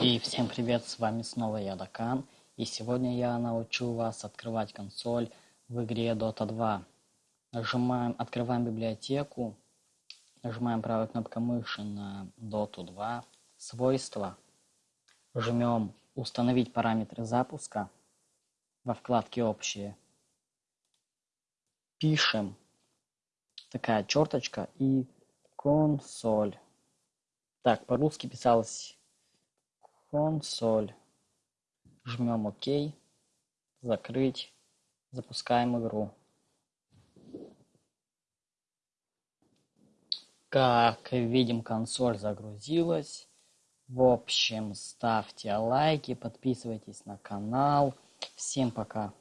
И всем привет, с вами снова я, Дакан. И сегодня я научу вас открывать консоль в игре Dota 2. Нажимаем, открываем библиотеку, нажимаем правой кнопкой мыши на Dota 2, свойства, жмем установить параметры запуска во вкладке общие, пишем такая черточка и консоль. Так, по-русски писалось консоль. Жмем ОК, закрыть, запускаем игру. Как видим, консоль загрузилась. В общем, ставьте лайки, подписывайтесь на канал. Всем пока.